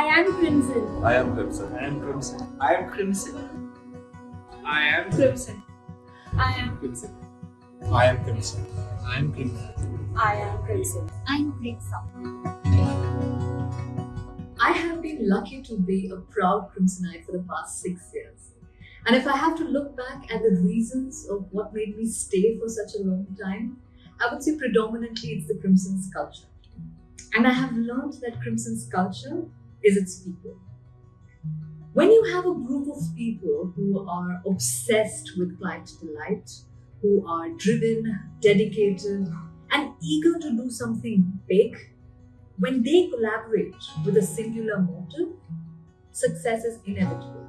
I am Crimson. I am Crimson. I am Crimson. I am Crimson. I am Crimson. I am Crimson. I am Crimson. I am Crimson. I am Crimson. I'm Crimson. I have been lucky to be a proud Crimsonite for the past six years. And if I have to look back at the reasons of what made me stay for such a long time, I would say predominantly it's the Crimson's culture. And I have learned that Crimson's culture is its people. When you have a group of people who are obsessed with client delight, who are driven, dedicated, and eager to do something big, when they collaborate with a singular motive, success is inevitable.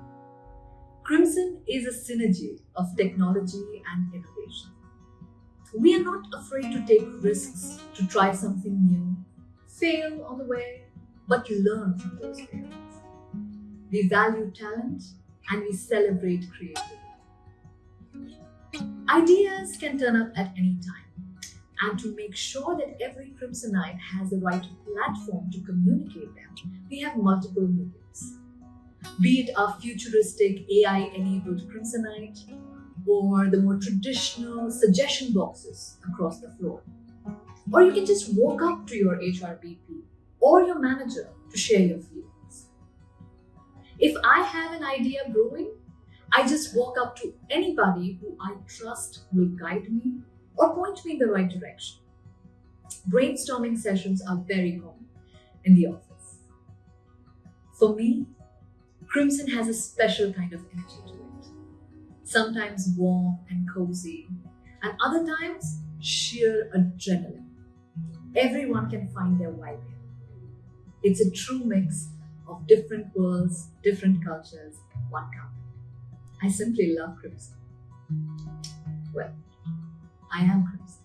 Crimson is a synergy of technology and innovation. We are not afraid to take risks, to try something new, fail on the way, but learn from those failures. We value talent and we celebrate creativity. Ideas can turn up at any time. And to make sure that every Crimsonite has the right platform to communicate them, we have multiple mediums. Be it our futuristic AI enabled Crimsonite or the more traditional suggestion boxes across the floor. Or you can just walk up to your HRBP or your manager to share your feelings. If I have an idea brewing, I just walk up to anybody who I trust will guide me or point me in the right direction. Brainstorming sessions are very common in the office. For me, Crimson has a special kind of energy to it. Sometimes warm and cozy, and other times sheer adrenaline. Everyone can find their vibe here. It's a true mix of different worlds, different cultures, one company. I simply love Crimson. Well, I am Crimson.